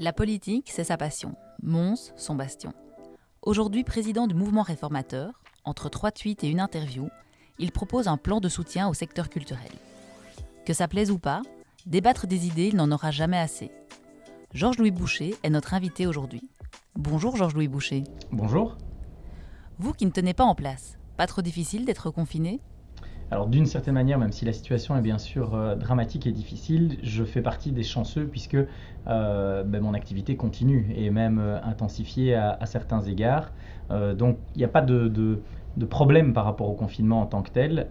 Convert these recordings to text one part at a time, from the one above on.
La politique, c'est sa passion. Mons, son bastion. Aujourd'hui président du mouvement réformateur, entre trois tweets et une interview, il propose un plan de soutien au secteur culturel. Que ça plaise ou pas, débattre des idées, il n'en aura jamais assez. Georges-Louis Boucher est notre invité aujourd'hui. Bonjour Georges-Louis Boucher. Bonjour. Vous qui ne tenez pas en place, pas trop difficile d'être confiné? Alors d'une certaine manière, même si la situation est bien sûr euh, dramatique et difficile, je fais partie des chanceux puisque euh, ben, mon activité continue et même euh, intensifiée à, certains égards. donc il n'y a pas de, problème par rapport au confinement en tant que tel,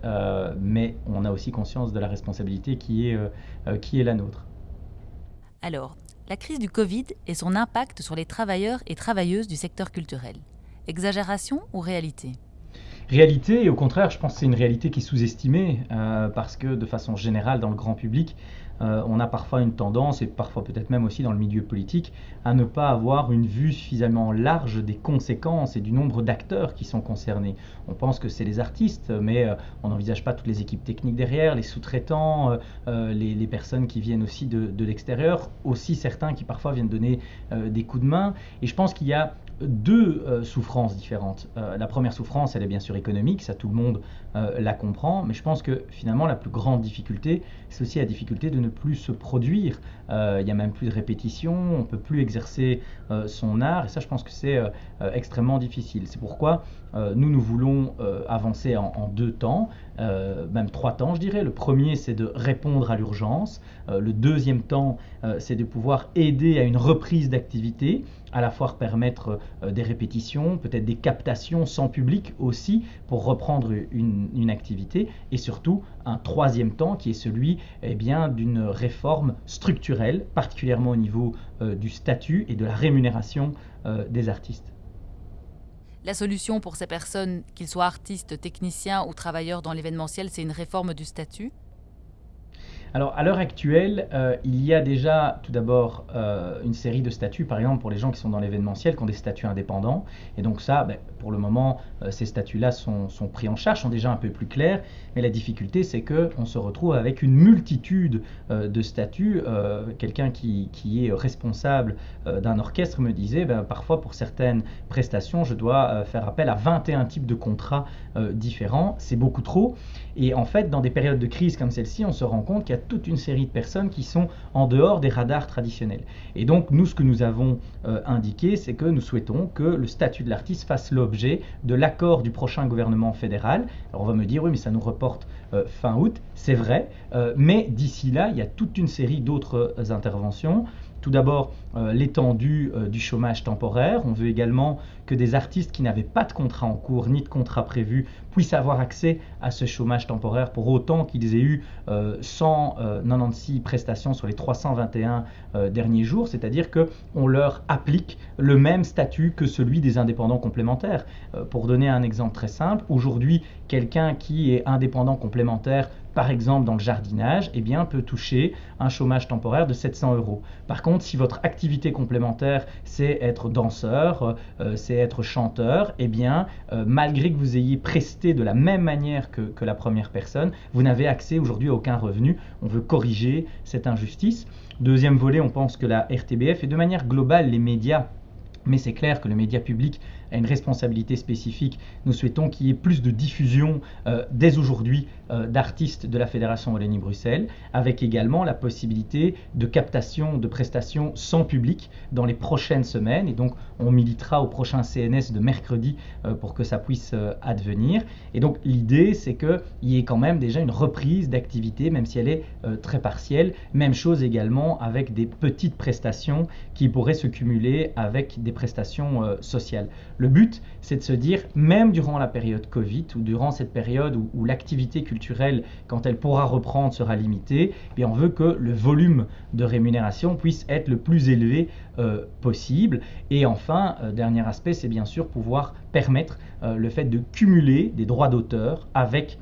mais on a aussi conscience de la responsabilité qui est la nôtre. Alors, la crise du Covid et son impact sur les travailleurs et travailleuses du secteur culturel. Exagération ou réalité? Réalité, et au contraire, je pense que c'est une réalité qui est sous-estimée, euh, parce que de façon générale, dans le grand public, euh, on a parfois une tendance, et parfois peut-être même aussi dans le milieu politique, à ne pas avoir une vue suffisamment large des conséquences et du nombre d'acteurs qui sont concernés. On pense que c'est les artistes, mais euh, on n'envisage pas toutes les équipes techniques derrière, les sous-traitants, les, personnes qui viennent aussi de, de l'extérieur, aussi certains qui parfois viennent donner des coups de main. Et je pense qu'il y a deux euh, souffrances différentes. Euh, la première souffrance, elle est bien sûr économique, ça tout le monde euh, la comprend, mais je pense que finalement la plus grande difficulté, c'est aussi la difficulté de ne plus se produire. Il n'y a même plus de répétition, on ne peut plus exercer son art, et ça je pense que c'est extrêmement difficile. C'est pourquoi nous, nous voulons avancer en, en, deux temps, même trois temps je dirais. Le premier, c'est de répondre à l'urgence. le deuxième temps, c'est de pouvoir aider à une reprise d'activité à la fois permettre euh, des répétitions, peut-être des captations sans public aussi pour reprendre une, activité et surtout un troisième temps qui est celui eh d'une réforme structurelle, particulièrement au niveau euh, du statut et de la rémunération euh, des artistes. La solution pour ces personnes, qu'ils soient artistes, techniciens ou travailleurs dans l'événementiel, c'est une réforme du statut? Alors, à l'heure actuelle, euh, il y a déjà tout d'abord euh, une série de statuts, par exemple pour les gens qui sont dans l'événementiel, qui ont des statuts indépendants. Et donc ça, ben, pour le moment, euh, ces statuts-là sont, pris en charge, sont déjà un peu plus clairs. Mais la difficulté, c'est qu'on se retrouve avec une multitude de statuts. Quelqu'un qui, est responsable d'un orchestre me disait, ben, parfois pour certaines prestations, je dois faire appel à 21 types de contrats différents. C'est beaucoup trop. Et en fait, dans des périodes de crise comme celle-ci, on se rend compte qu'il y a toute une série de personnes qui sont en dehors des radars traditionnels. Et donc, nous, ce que nous avons euh, indiqué, c'est que nous souhaitons que le statut de l'artiste fasse l'objet de l'accord du prochain gouvernement fédéral. Alors, on va me dire, oui, mais ça nous reporte euh, fin août. C'est vrai, euh, mais d'ici là, il y a toute une série d'autres interventions. Tout d'abord, euh, l'étendue euh, du chômage temporaire. On veut également que des artistes qui n'avaient pas de contrat en cours ni de contrat prévu puissent avoir accès à ce chômage temporaire pour autant qu'ils aient eu 196 euh, prestations sur les 321 derniers jours, c'est-à-dire qu'on leur applique le même statut que celui des indépendants complémentaires. pour donner un exemple très simple, aujourd'hui, quelqu'un qui est indépendant complémentaire par exemple dans le jardinage, eh bien, peut toucher un chômage temporaire de 700 euros. Par contre, si votre activité complémentaire, c'est être danseur, euh, c'est être chanteur, eh bien, euh, malgré que vous ayez presté de la même manière que, que la première personne, vous n'avez accès aujourd'hui à aucun revenu. On veut corriger cette injustice. Deuxième volet, on pense que la RTBF et de manière globale les médias mais c'est clair que le média public a une responsabilité spécifique. Nous souhaitons qu'il y ait plus de diffusion euh, dès aujourd'hui euh, d'artistes de la Fédération Wallonie-Bruxelles, avec également la possibilité de captation de prestations sans public dans les prochaines semaines. Et donc, on militera au prochain CNS de mercredi euh, pour que ça puisse advenir. Et donc, l'idée, c'est qu'il y ait quand même déjà une reprise d'activité, même si elle est très partielle. Même chose également avec des petites prestations qui pourraient se cumuler avec des prestations sociales. Le but, c'est de se dire, même durant la période Covid ou durant cette période où, l'activité culturelle, quand elle pourra reprendre, sera limitée, eh on veut que le volume de rémunération puisse être le plus élevé euh, possible. Et enfin, euh, dernier aspect, c'est bien sûr pouvoir permettre euh, le fait de cumuler des droits d'auteur avec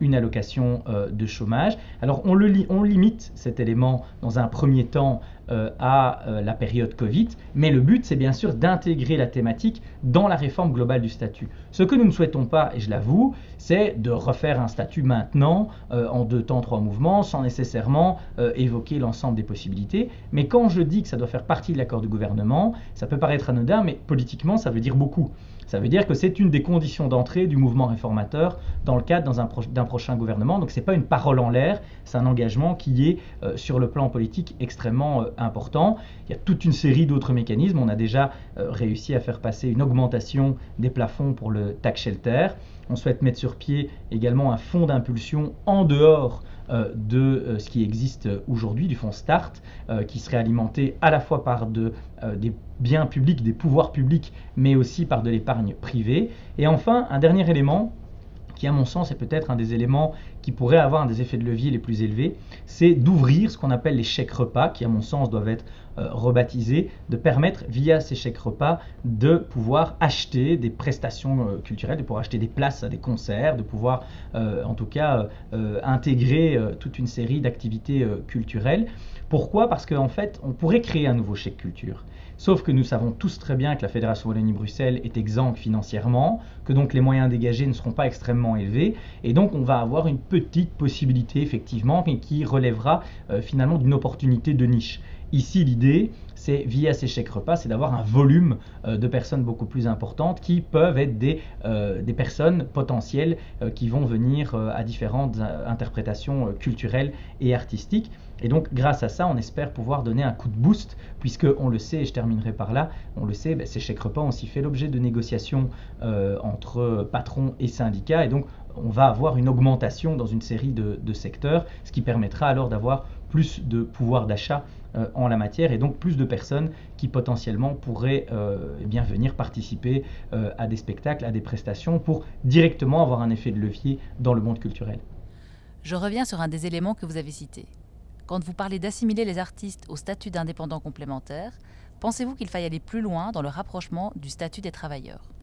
une allocation de chômage. Alors on, limite cet élément dans un premier temps euh, à euh, la période Covid, mais le but c'est bien sûr d'intégrer la thématique dans la réforme globale du statut. Ce que nous ne souhaitons pas, et je l'avoue, c'est de refaire un statut maintenant euh, en deux temps, trois mouvements, sans nécessairement évoquer l'ensemble des possibilités. Mais quand je dis que ça doit faire partie de l'accord du gouvernement, ça peut paraître anodin, mais politiquement ça veut dire beaucoup. Ça veut dire que c'est une des conditions d'entrée du mouvement réformateur dans le cadre d'un prochain gouvernement. Donc ce n'est pas une parole en l'air, c'est un engagement qui est euh, sur le plan politique extrêmement euh, important. Il y a toute une série d'autres mécanismes. On a déjà euh, réussi à faire passer une augmentation des plafonds pour le tax shelter. On souhaite mettre sur pied également un fonds d'impulsion en dehors de euh, ce qui existe aujourd'hui, du fonds START, euh, qui serait alimenté à la fois par des biens publics, des pouvoirs publics, mais aussi par de l'épargne privée. Et enfin, un dernier élément qui à mon sens est peut-être un des éléments qui pourrait avoir un des effets de levier les plus élevés, c'est d'ouvrir ce qu'on appelle les chèques repas, qui à mon sens doivent être euh, rebaptisés, de permettre via ces chèques repas de pouvoir acheter des prestations euh, culturelles, de pouvoir acheter des places à des concerts, de pouvoir euh, en tout cas intégrer toute une série d'activités culturelles. Pourquoi? Parce qu'en fait, on pourrait créer un nouveau chèque culture. Sauf que nous savons tous très bien que la Fédération Wallonie-Bruxelles est exsangue financièrement, que donc les moyens dégagés ne seront pas extrêmement élevés, et donc on va avoir une petite possibilité effectivement, mais qui relèvera finalement d'une opportunité de niche. Ici, l'idée, c'est via ces chèques repas, c'est d'avoir un volume euh, de personnes beaucoup plus importantes qui peuvent être des, euh, personnes potentielles qui vont venir à différentes interprétations culturelles et artistiques. Et donc, grâce à ça, on espère pouvoir donner un coup de boost, puisque on le sait, et je terminerai par là, on le sait, ben, ces chèques repas ont aussi fait l'objet de négociations entre patrons et syndicats, et donc on va avoir une augmentation dans une série de, secteurs, ce qui permettra alors d'avoir plus de pouvoir d'achat euh, en la matière et donc plus de personnes qui potentiellement pourraient euh, eh bien venir participer euh, à des spectacles, à des prestations pour directement avoir un effet de levier dans le monde culturel. Je reviens sur un des éléments que vous avez cités. Quand vous parlez d'assimiler les artistes au statut d'indépendants complémentaires, pensez-vous qu'il faille aller plus loin dans le rapprochement du statut des travailleurs?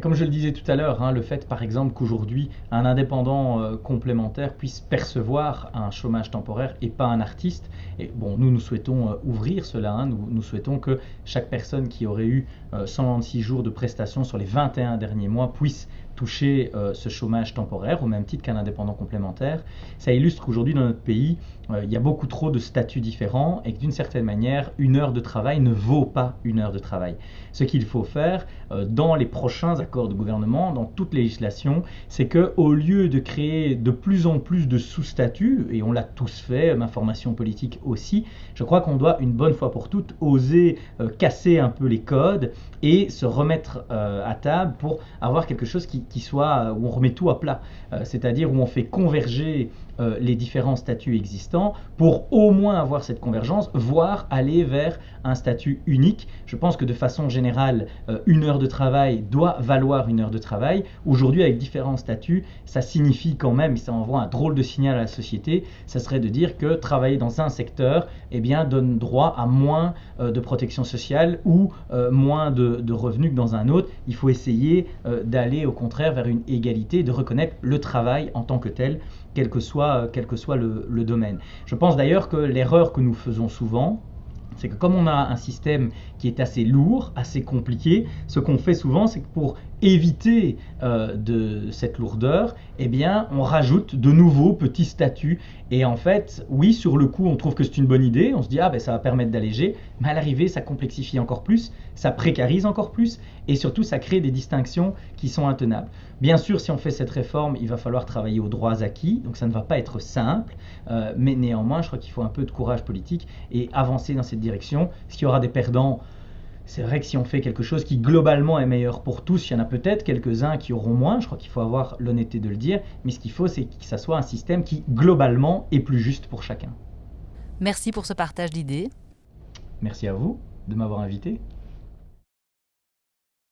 Comme je le disais tout à l'heure, hein, le fait par exemple qu'aujourd'hui un indépendant euh, complémentaire puisse percevoir un chômage temporaire et pas un artiste, et bon, nous nous souhaitons euh, ouvrir cela, hein, nous, souhaitons que chaque personne qui aurait eu 126 euh, jours de prestations sur les 21 derniers mois puisse toucher ce chômage temporaire au même titre qu'un indépendant complémentaire. Ça illustre qu'aujourd'hui dans notre pays, il y a beaucoup trop de statuts différents et que d'une certaine manière, une heure de travail ne vaut pas une heure de travail. Ce qu'il faut faire dans les prochains accords de gouvernement, dans toute législation, c'est que au lieu de créer de plus en plus de sous-statuts, et on l'a tous fait, ma formation politique aussi, je crois qu'on doit une bonne fois pour toutes oser euh, casser un peu les codes et se remettre euh, à table pour avoir quelque chose qui, soit où on remet tout à plat, euh, c'est-à-dire où on fait converger euh, les différents statuts existants pour au moins avoir cette convergence, voire aller vers un statut unique. Je pense que de façon générale, euh, une heure de travail doit valoir une heure de travail. Aujourd'hui, avec différents statuts, ça signifie quand même, ça envoie un drôle de signal à la société, ça serait de dire que travailler dans un secteur eh bien, donne droit à moins euh, de protection sociale ou moins de, revenus que dans un autre. Il faut essayer d'aller au contraire vers une égalité, de reconnaître le travail en tant que tel quel que soit, le domaine. Je pense d'ailleurs que l'erreur que nous faisons souvent, c'est que comme on a un système qui est assez lourd, assez compliqué, ce qu'on fait souvent, c'est que pour éviter euh, de cette lourdeur, eh bien, on rajoute de nouveaux petits statuts. Et en fait, oui, sur le coup, on trouve que c'est une bonne idée. On se dit, ah ben ça va permettre d'alléger. Mais à l'arrivée, ça complexifie encore plus, ça précarise encore plus, et surtout, ça crée des distinctions qui sont intenables. Bien sûr, si on fait cette réforme, il va falloir travailler aux droits acquis, donc ça ne va pas être simple. Euh, mais néanmoins, je crois qu'il faut un peu de courage politique et avancer dans cette direction. Ce qui aura des perdants c'est vrai que si on fait quelque chose qui globalement est meilleur pour tous, il y en a peut-être quelques-uns qui auront moins, je crois qu'il faut avoir l'honnêteté de le dire, mais ce qu'il faut, c'est que ça soit un système qui globalement est plus juste pour chacun. Merci pour ce partage d'idées. Merci à vous de m'avoir invité.